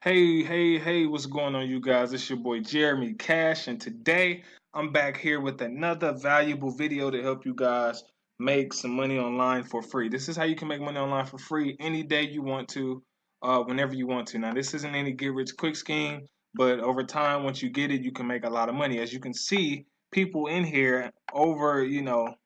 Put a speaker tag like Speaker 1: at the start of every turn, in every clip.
Speaker 1: Hey, hey, hey, what's going on, you guys? It's your boy Jeremy Cash, and today I'm back here with another valuable video to help you guys make some money online for free. This is how you can make money online for free any day you want to, uh, whenever you want to. Now, this isn't any get rich quick scheme, but over time, once you get it, you can make a lot of money. As you can see, people in here over, you know,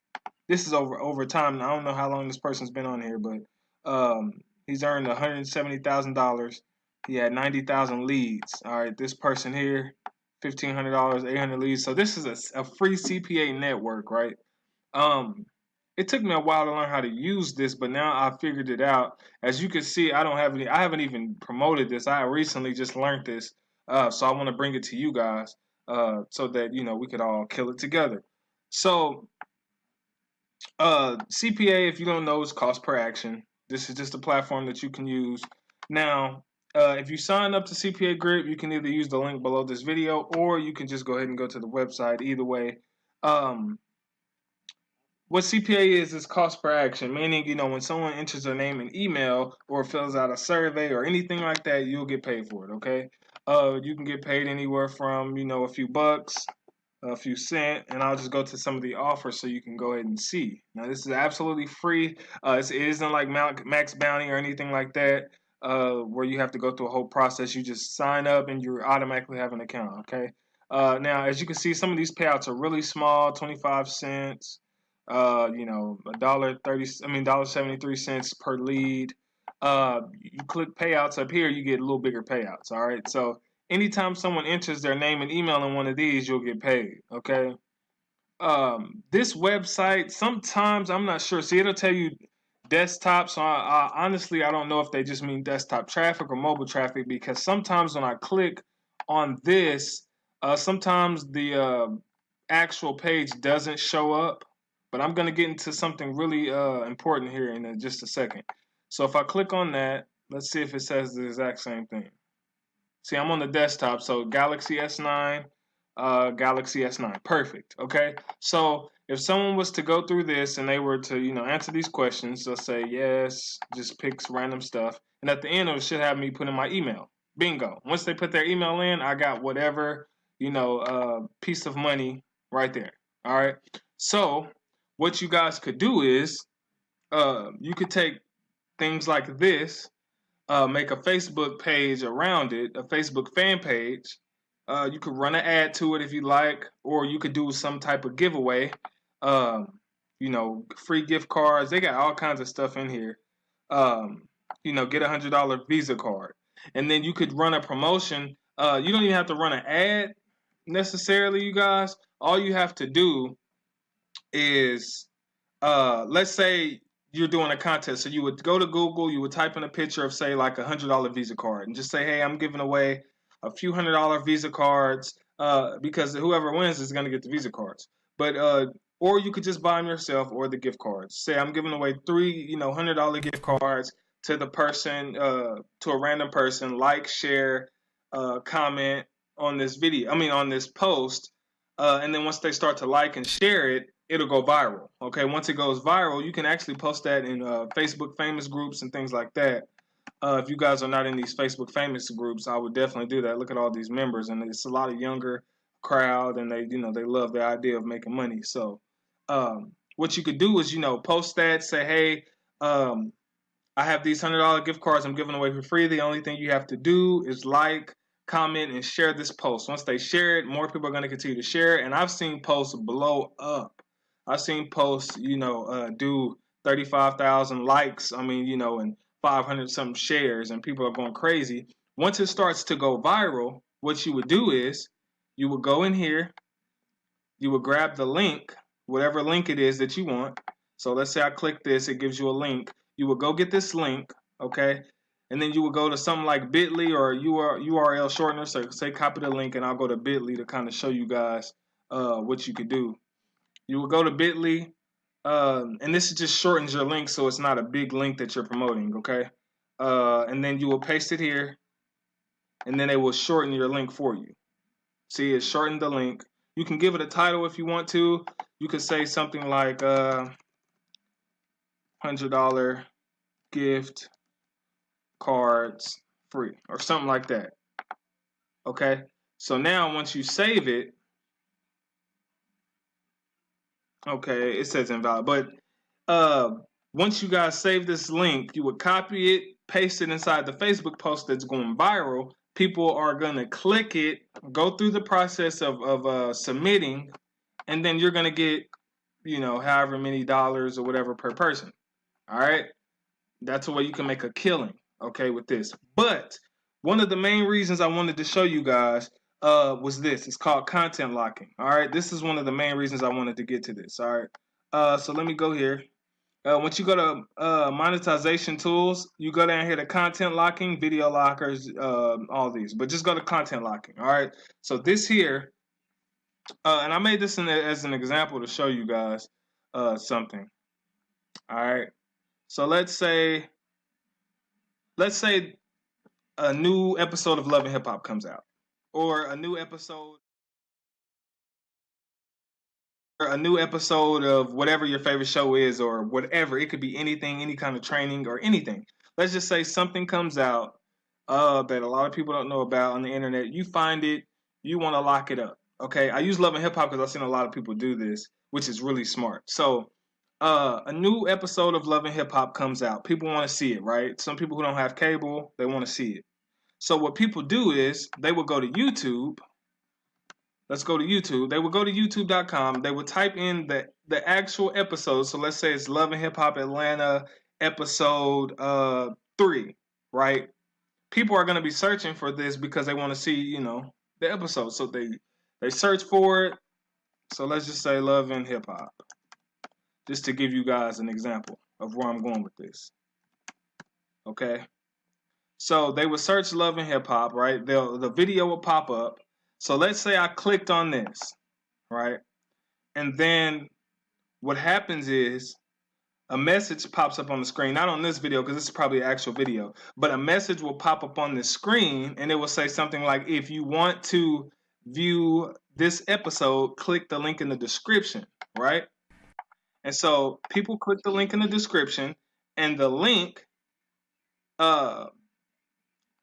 Speaker 1: this is over over time. I don't know how long this person's been on here, but um, he's earned $170,000 he had 90,000 leads. All right, this person here, $1,500, 800 leads. So this is a, a free CPA network, right? Um, it took me a while to learn how to use this, but now I figured it out. As you can see, I don't have any, I haven't even promoted this. I recently just learned this. Uh, so I want to bring it to you guys uh, so that, you know, we could all kill it together. So uh, CPA, if you don't know, is cost per action. This is just a platform that you can use. Now, uh, if you sign up to CPA Grip, you can either use the link below this video or you can just go ahead and go to the website. Either way, um, what CPA is is cost per action, meaning you know when someone enters their name and email or fills out a survey or anything like that, you'll get paid for it. Okay, uh, you can get paid anywhere from you know a few bucks, a few cent, and I'll just go to some of the offers so you can go ahead and see. Now this is absolutely free. Uh, it isn't like Max Bounty or anything like that uh, where you have to go through a whole process. You just sign up and you automatically have an account. Okay. Uh, now, as you can see, some of these payouts are really small, 25 cents. Uh, you know, a dollar thirty. I mean, dollar seventy three cents per lead. Uh, you click payouts up here, you get a little bigger payouts. All right. So anytime someone enters their name and email in one of these, you'll get paid. Okay. Um, this website, sometimes I'm not sure. See, it'll tell you desktop. So I, I, honestly, I don't know if they just mean desktop traffic or mobile traffic because sometimes when I click on this, uh, sometimes the uh, actual page doesn't show up. But I'm going to get into something really uh, important here in just a second. So if I click on that, let's see if it says the exact same thing. See, I'm on the desktop, so Galaxy S9, uh, Galaxy S9. Perfect. Okay. So if someone was to go through this and they were to, you know, answer these questions, they'll say yes, just picks random stuff. And at the end, it should have me put in my email. Bingo. Once they put their email in, I got whatever, you know, uh, piece of money right there. All right. So what you guys could do is uh, you could take things like this, uh, make a Facebook page around it, a Facebook fan page, uh, you could run an ad to it if you like, or you could do some type of giveaway. Um, you know, free gift cards. They got all kinds of stuff in here. Um, you know, get a hundred dollar Visa card, and then you could run a promotion. Uh, you don't even have to run an ad necessarily, you guys. All you have to do is, uh, let's say you're doing a contest. So you would go to Google, you would type in a picture of say like a hundred dollar Visa card, and just say, hey, I'm giving away a few hundred dollar Visa cards uh, because whoever wins is going to get the Visa cards. But uh, or you could just buy them yourself or the gift cards. Say I'm giving away three, you know, hundred dollar gift cards to the person, uh, to a random person. Like, share, uh, comment on this video. I mean, on this post. Uh, and then once they start to like and share it, it'll go viral. Okay, once it goes viral, you can actually post that in uh, Facebook famous groups and things like that. Uh, if you guys are not in these Facebook famous groups, I would definitely do that. Look at all these members, and it's a lot of younger crowd, and they, you know, they love the idea of making money. So, um, what you could do is, you know, post that, say, hey, um, I have these hundred dollar gift cards I'm giving away for free. The only thing you have to do is like, comment, and share this post. Once they share it, more people are going to continue to share it. And I've seen posts blow up. I've seen posts, you know, uh, do 35,000 likes. I mean, you know, and 500 some shares and people are going crazy. Once it starts to go viral, what you would do is you would go in here, you would grab the link, whatever link it is that you want. So let's say I click this, it gives you a link. You would go get this link, okay? And then you would go to something like bit.ly or URL shortener. So say copy the link and I'll go to bit.ly to kind of show you guys uh, what you could do. You would go to bit.ly um, and this just shortens your link so it's not a big link that you're promoting, okay? Uh, and then you will paste it here, and then it will shorten your link for you. See, it shortened the link. You can give it a title if you want to. You could say something like uh, $100 gift cards free or something like that. Okay. So now once you save it, okay, it says invalid. But uh, once you guys save this link, you would copy it, paste it inside the Facebook post that's going viral. People are going to click it, go through the process of, of uh, submitting, and then you're going to get, you know, however many dollars or whatever per person. All right. That's a way you can make a killing, okay, with this. But one of the main reasons I wanted to show you guys uh, was this. It's called content locking. All right. This is one of the main reasons I wanted to get to this. All right. Uh, so let me go here. Uh, once you go to uh, monetization tools, you go down here to content locking, video lockers, uh, all these. But just go to content locking. All right. So this here, uh, and I made this in, as an example to show you guys uh, something. All right. So let's say, let's say a new episode of Love and Hip Hop comes out, or a new episode. A new episode of whatever your favorite show is or whatever. It could be anything any kind of training or anything. Let's just say something comes out uh, that a lot of people don't know about on the internet. You find it you want to lock it up okay? I use love and hip hop because i've seen a lot of people do this which is really smart. So uh, a new episode of love and hip hop comes out. People want to see it right? Some people who don't have cable they want to see it so what people do is they will go to youtube let's go to YouTube. They will go to youtube.com. They will type in the the actual episode. So let's say it's Love and Hip Hop Atlanta episode uh 3, right? People are going to be searching for this because they want to see, you know, the episode. So they they search for it. So let's just say Love and Hip Hop. Just to give you guys an example of where I'm going with this. Okay? So they would search Love and Hip Hop, right? They'll, the video will pop up so let's say I clicked on this, right? And then what happens is a message pops up on the screen, not on this video because this is probably an actual video, but a message will pop up on the screen and it will say something like, if you want to view this episode, click the link in the description, right? And so people click the link in the description and the link uh,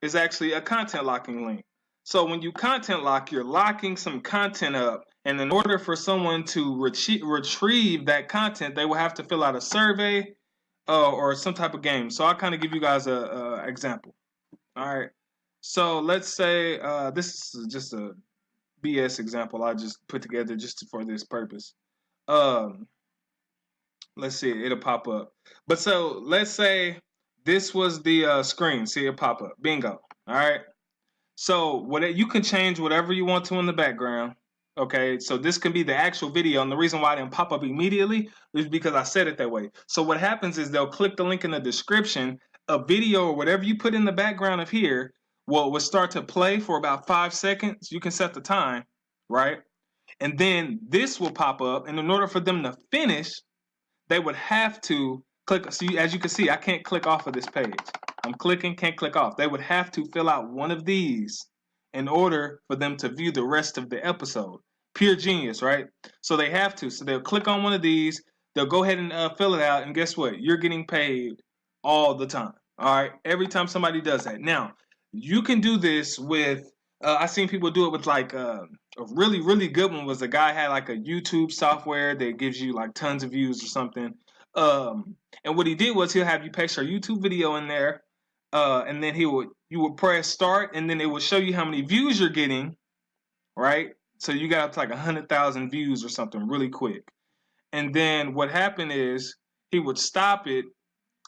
Speaker 1: is actually a content locking link. So when you content lock, you're locking some content up. And in order for someone to retrie retrieve that content, they will have to fill out a survey uh, or some type of game. So I'll kind of give you guys a, a, example. All right. So let's say uh, this is just a BS example I just put together just for this purpose. Um, let's see, it'll pop up. But so let's say this was the uh, screen. See it pop up. Bingo. All right. So what you can change whatever you want to in the background. Okay, so this can be the actual video, and the reason why it didn't pop up immediately is because I said it that way. So what happens is they'll click the link in the description, a video or whatever you put in the background of here will, will start to play for about five seconds. You can set the time, right? And then this will pop up, and in order for them to finish, they would have to click. So as you can see, I can't click off of this page. I'm clicking, can't click off. They would have to fill out one of these in order for them to view the rest of the episode. Pure genius, right? So they have to. So they'll click on one of these, they'll go ahead and uh, fill it out, and guess what? You're getting paid all the time. All right, every time somebody does that. Now, you can do this with. Uh, I seen people do it with like uh, a really really good one was a guy had like a YouTube software that gives you like tons of views or something. Um, and what he did was he'll have you paste your YouTube video in there, uh, and then he would you would press start, and then it would show you how many views you're getting, right? So you got up to like a hundred thousand views or something really quick. And then what happened is he would stop it,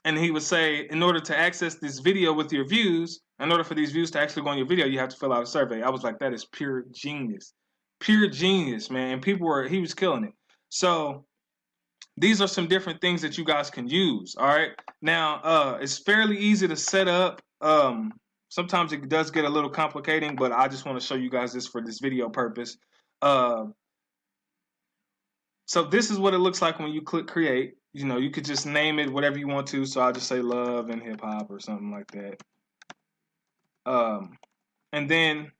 Speaker 1: and he would say, in order to access this video with your views, in order for these views to actually go on your video, you have to fill out a survey. I was like, that is pure genius, pure genius, man. People were he was killing it. So these are some different things that you guys can use. All right. Now, uh, it's fairly easy to set up. Um, sometimes it does get a little complicating, but I just want to show you guys this for this video purpose. Uh, so this is what it looks like when you click create. You know, you could just name it whatever you want to. So I'll just say love and hip hop or something like that. Um, and then,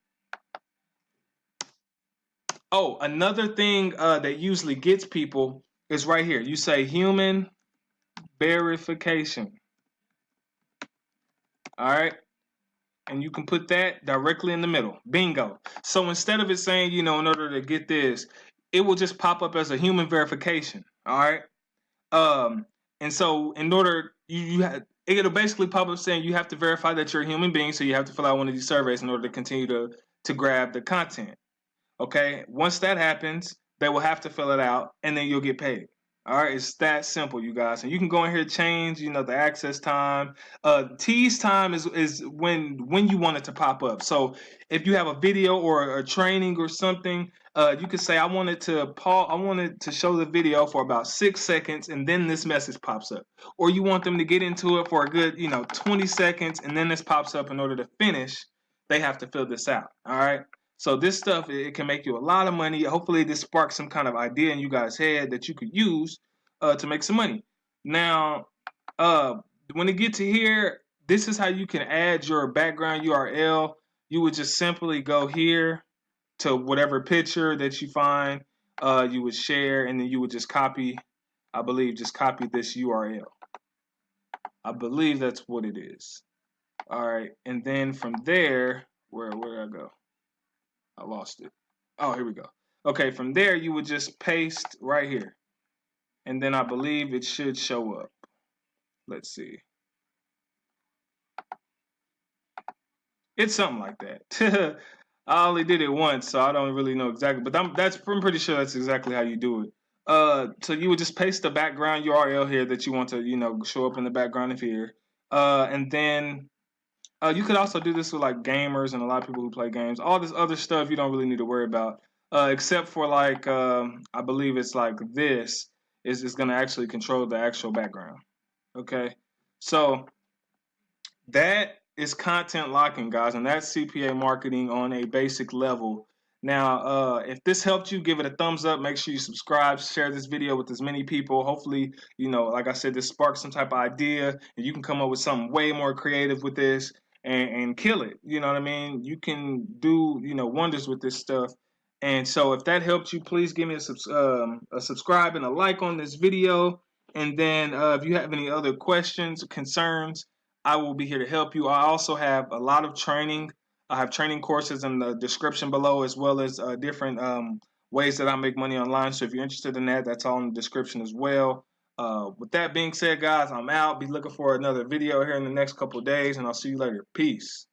Speaker 1: oh, another thing uh, that usually gets people is right here. You say human verification. All right. and you can put that directly in the middle. Bingo. So instead of it saying, you know, in order to get this, it will just pop up as a human verification. All right. Um, and so in order you, you it'll basically pop up saying you have to verify that you're a human being, so you have to fill out one of these surveys in order to continue to to grab the content. Okay. Once that happens, they will have to fill it out, and then you'll get paid. All right, it's that simple, you guys. And you can go in here change, you know, the access time. Uh, tease time is is when when you want it to pop up. So if you have a video or a training or something, uh, you could say I wanted to pause. I wanted to show the video for about six seconds, and then this message pops up. Or you want them to get into it for a good, you know, 20 seconds, and then this pops up. In order to finish, they have to fill this out. All right. So this stuff it can make you a lot of money. Hopefully this sparks some kind of idea in you guys' head that you could use uh, to make some money. Now, uh, when it get to here, this is how you can add your background URL. You would just simply go here to whatever picture that you find. Uh, you would share, and then you would just copy. I believe just copy this URL. I believe that's what it is. All right, and then from there, where where I go? I lost it. Oh, here we go. Okay, from there you would just paste right here. And then I believe it should show up. Let's see. It's something like that. I only did it once, so I don't really know exactly. But I'm, that's I'm pretty sure that's exactly how you do it. Uh, so you would just paste the background URL here that you want to, you know, show up in the background of here. Uh, and then uh, you could also do this with like gamers and a lot of people who play games. All this other stuff you don't really need to worry about, uh, except for like um, I believe it's like this is is going to actually control the actual background. Okay, so that is content locking, guys, and that's CPA marketing on a basic level. Now, uh, if this helped you, give it a thumbs up. Make sure you subscribe, share this video with as many people. Hopefully, you know, like I said, this sparks some type of idea, and you can come up with something way more creative with this and, and kill it. You know what I mean? You can do, you know, wonders with this stuff. And so if that helped you, please give me a, um, a subscribe and a like on this video. And then uh, if you have any other questions, concerns, I will be here to help you. I also have a lot of training. I have training courses in the description below, as well as uh, different um, ways that I make money online. So if you're interested in that, that's all in the description as well. Uh, with that being said, guys, I'm out. Be looking for another video here in the next couple days, and I'll see you later. Peace.